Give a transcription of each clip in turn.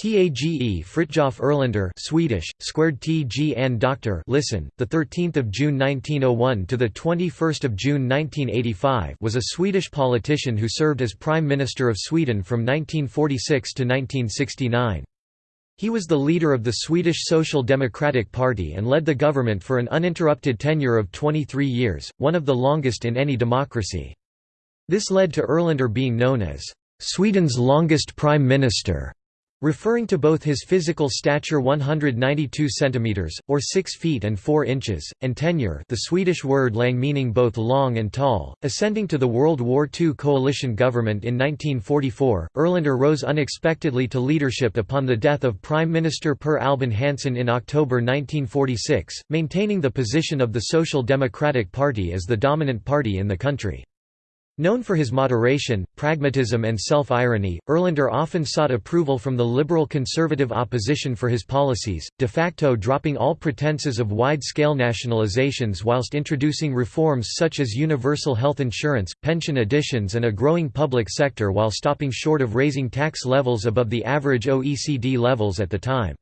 Tage Fritjof Erlander Swedish squared T and Doctor listen the 13th of June 1901 to the 21st of June 1985 was a Swedish politician who served as prime minister of Sweden from 1946 to 1969 He was the leader of the Swedish Social Democratic Party and led the government for an uninterrupted tenure of 23 years one of the longest in any democracy. This led to Erlander being known as Sweden's longest prime minister Referring to both his physical stature 192 centimeters or 6 feet and 4 inches and tenure, the Swedish word lang meaning both long and tall, ascending to the World War II coalition government in 1944, Erlander rose unexpectedly to leadership upon the death of Prime Minister Per Albin Hansson in October 1946, maintaining the position of the Social Democratic Party as the dominant party in the country. Known for his moderation, pragmatism and self-irony, Erlander often sought approval from the liberal-conservative opposition for his policies, de facto dropping all pretenses of wide-scale nationalizations whilst introducing reforms such as universal health insurance, pension additions and a growing public sector while stopping short of raising tax levels above the average OECD levels at the time.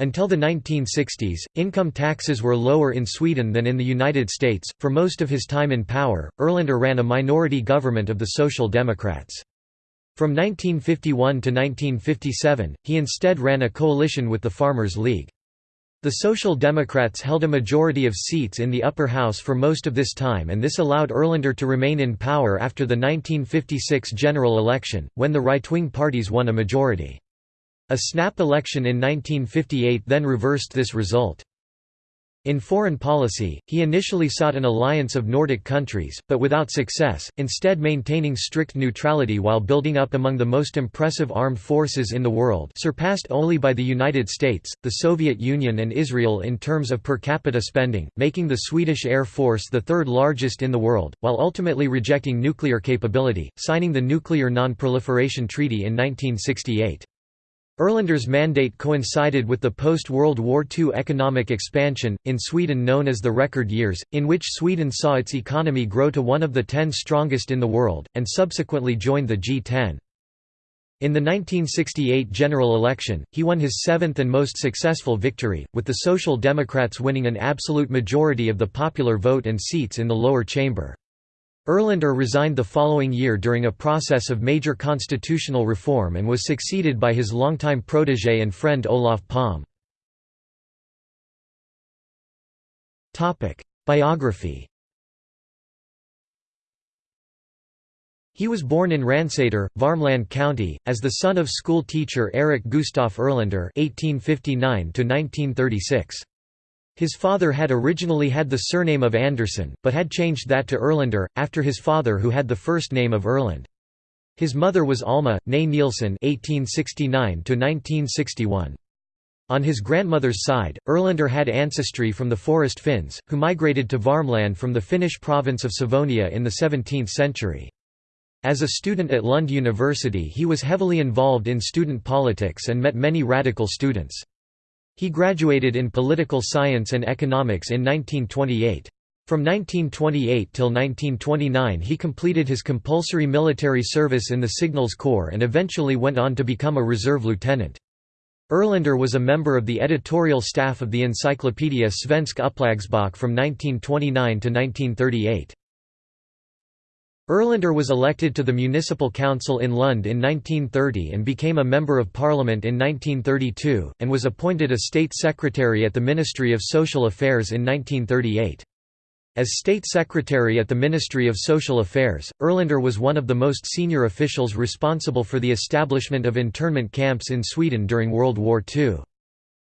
Until the 1960s, income taxes were lower in Sweden than in the United States. For most of his time in power, Erlander ran a minority government of the Social Democrats. From 1951 to 1957, he instead ran a coalition with the Farmers' League. The Social Democrats held a majority of seats in the upper house for most of this time and this allowed Erlander to remain in power after the 1956 general election, when the right-wing parties won a majority. A snap election in 1958 then reversed this result. In foreign policy, he initially sought an alliance of Nordic countries, but without success, instead maintaining strict neutrality while building up among the most impressive armed forces in the world surpassed only by the United States, the Soviet Union and Israel in terms of per capita spending, making the Swedish Air Force the third largest in the world, while ultimately rejecting nuclear capability, signing the Nuclear Non-Proliferation Treaty in 1968. Erlander's mandate coincided with the post-World War II economic expansion, in Sweden known as the Record Years, in which Sweden saw its economy grow to one of the ten strongest in the world, and subsequently joined the G10. In the 1968 general election, he won his seventh and most successful victory, with the Social Democrats winning an absolute majority of the popular vote and seats in the lower chamber. Erlander resigned the following year during a process of major constitutional reform and was succeeded by his longtime protégé and friend Olof Palme. Biography He was born in Ransäter, Värmland County, as the son of school teacher Erik Gustaf Erlander (1859–1936). His father had originally had the surname of Andersson, but had changed that to Erlander, after his father who had the first name of Erland. His mother was Alma, née Nilsson (1869–1961). On his grandmother's side, Erlander had ancestry from the Forest Finns, who migrated to Värmland from the Finnish province of Savonia in the 17th century. As a student at Lund University he was heavily involved in student politics and met many radical students. He graduated in political science and economics in 1928. From 1928 till 1929 he completed his compulsory military service in the Signals Corps and eventually went on to become a reserve lieutenant. Erlander was a member of the editorial staff of the Encyclopedia Svensk Uppslagsbok from 1929 to 1938. Erlander was elected to the municipal council in Lund in 1930 and became a member of parliament in 1932, and was appointed a state secretary at the Ministry of Social Affairs in 1938. As state secretary at the Ministry of Social Affairs, Erlander was one of the most senior officials responsible for the establishment of internment camps in Sweden during World War II.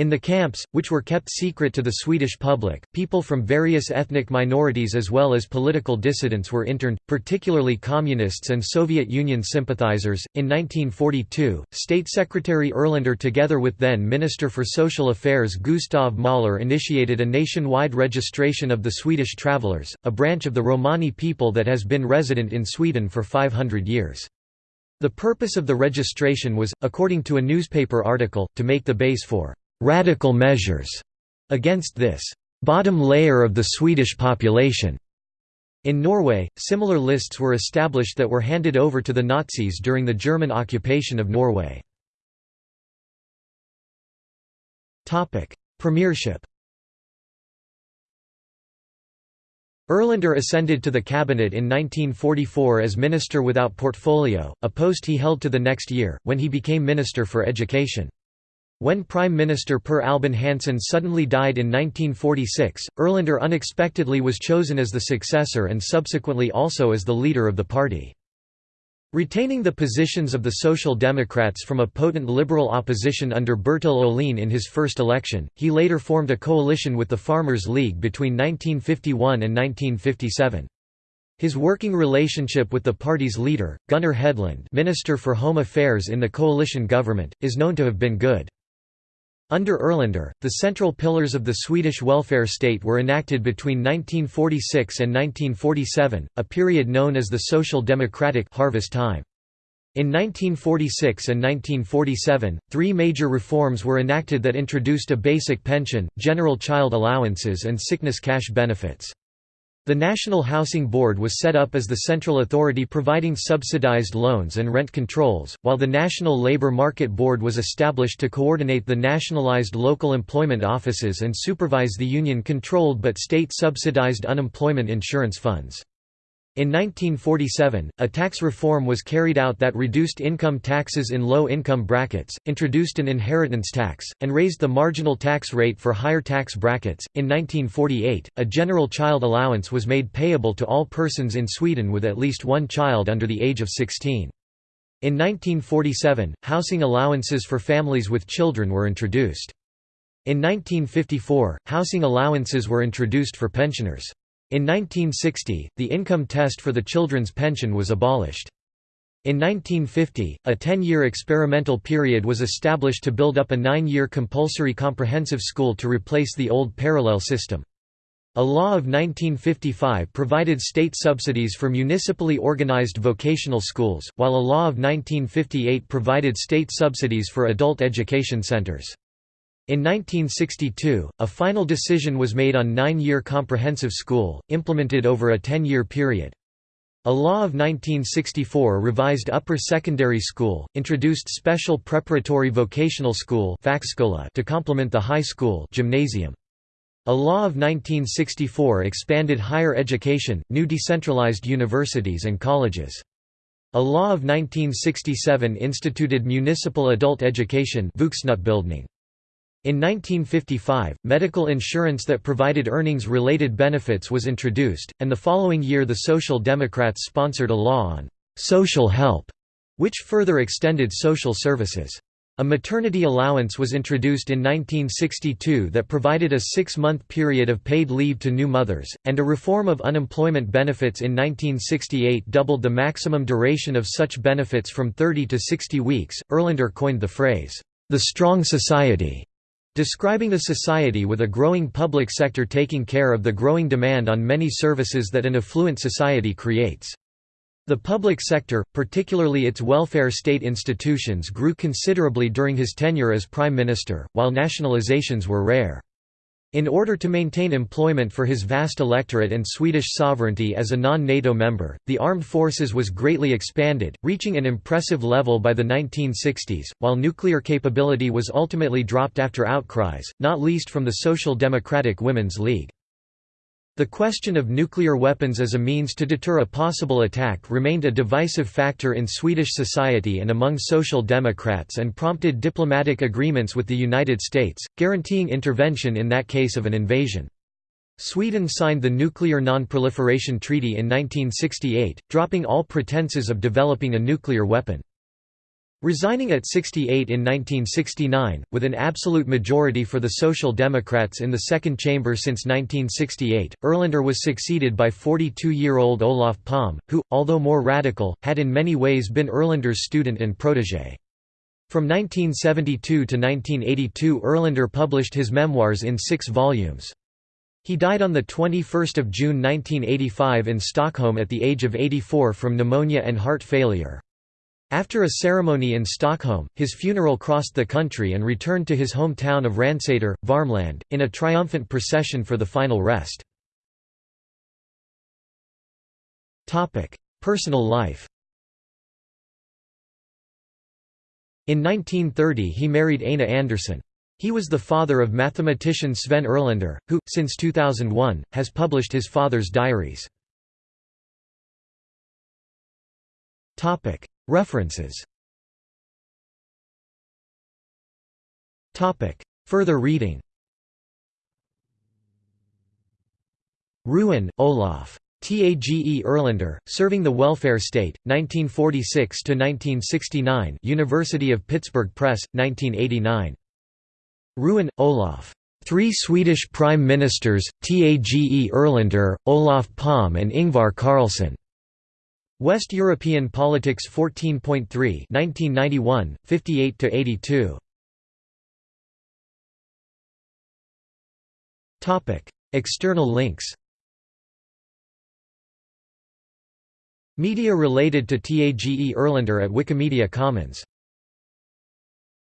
In the camps, which were kept secret to the Swedish public, people from various ethnic minorities as well as political dissidents were interned, particularly communists and Soviet Union sympathizers. In 1942, State Secretary Erlander, together with then Minister for Social Affairs Gustav Möller, initiated a nationwide registration of the Swedish travelers, a branch of the Romani people that has been resident in Sweden for 500 years. The purpose of the registration was, according to a newspaper article, to make the base for radical measures against this bottom layer of the Swedish population. In Norway, similar lists were established that were handed over to the Nazis during the German occupation of Norway. Premiership Erlander ascended to the cabinet in 1944 as minister without portfolio, a post he held to the next year, when he became Minister for Education. When Prime Minister Per Albin Hansson suddenly died in 1946, Erlander unexpectedly was chosen as the successor and subsequently also as the leader of the party. Retaining the positions of the Social Democrats from a potent liberal opposition under Bertil Ohlin in his first election, he later formed a coalition with the Farmers' League between 1951 and 1957. His working relationship with the party's leader, Gunnar Hedlund Minister for Home Affairs in the coalition government, is known to have been good. Under Erlander, the central pillars of the Swedish welfare state were enacted between 1946 and 1947, a period known as the Social Democratic harvest time. In 1946 and 1947, three major reforms were enacted that introduced a basic pension, general child allowances and sickness cash benefits. The National Housing Board was set up as the central authority providing subsidized loans and rent controls, while the National Labor Market Board was established to coordinate the nationalized local employment offices and supervise the union-controlled but state-subsidized unemployment insurance funds. In 1947, a tax reform was carried out that reduced income taxes in low-income brackets, introduced an inheritance tax, and raised the marginal tax rate for higher tax brackets. In 1948, a general child allowance was made payable to all persons in Sweden with at least one child under the age of 16. In 1947, housing allowances for families with children were introduced. In 1954, housing allowances were introduced for pensioners. In 1960, the income test for the children's pension was abolished. In 1950, a 10-year experimental period was established to build up a nine-year compulsory comprehensive school to replace the old parallel system. A law of 1955 provided state subsidies for municipally organized vocational schools, while a law of 1958 provided state subsidies for adult education centers. In 1962, a final decision was made on nine-year comprehensive school, implemented over a ten-year period. A law of 1964 revised upper secondary school, introduced special preparatory vocational school to complement the high school gymnasium. A law of 1964 expanded higher education, new decentralized universities and colleges. A law of 1967 instituted municipal adult education in 1955, medical insurance that provided earnings-related benefits was introduced, and the following year the Social Democrats sponsored a law on «social help», which further extended social services. A maternity allowance was introduced in 1962 that provided a six-month period of paid leave to new mothers, and a reform of unemployment benefits in 1968 doubled the maximum duration of such benefits from 30 to 60 weeks. Erlander coined the phrase, the strong society, Describing a society with a growing public sector taking care of the growing demand on many services that an affluent society creates. The public sector, particularly its welfare state institutions grew considerably during his tenure as Prime Minister, while nationalizations were rare. In order to maintain employment for his vast electorate and Swedish sovereignty as a non-NATO member, the armed forces was greatly expanded, reaching an impressive level by the 1960s, while nuclear capability was ultimately dropped after outcries, not least from the Social Democratic Women's League. The question of nuclear weapons as a means to deter a possible attack remained a divisive factor in Swedish society and among Social Democrats and prompted diplomatic agreements with the United States, guaranteeing intervention in that case of an invasion. Sweden signed the Nuclear Non-Proliferation Treaty in 1968, dropping all pretenses of developing a nuclear weapon. Resigning at 68 in 1969, with an absolute majority for the Social Democrats in the second chamber since 1968, Erlander was succeeded by 42-year-old Olof Palme, who, although more radical, had in many ways been Erlander's student and protégé. From 1972 to 1982 Erlander published his memoirs in six volumes. He died on 21 June 1985 in Stockholm at the age of 84 from pneumonia and heart failure. After a ceremony in Stockholm, his funeral crossed the country and returned to his hometown of Ransäter, Värmland, in a triumphant procession for the final rest. Personal life In 1930 he married Aina Andersson. He was the father of mathematician Sven Erlander, who, since 2001, has published his father's diaries. References Further reading Ruin, Olof. Tage Erlander, Serving the Welfare State, 1946–1969 University of Pittsburgh Press, 1989. Ruin, Olof. Three Swedish Prime Ministers, Tage Erlander, Olof Palme and Ingvar Carlsson. West European Politics 14.3 1991, 58–82. External links Media related to Tage Erlander at Wikimedia Commons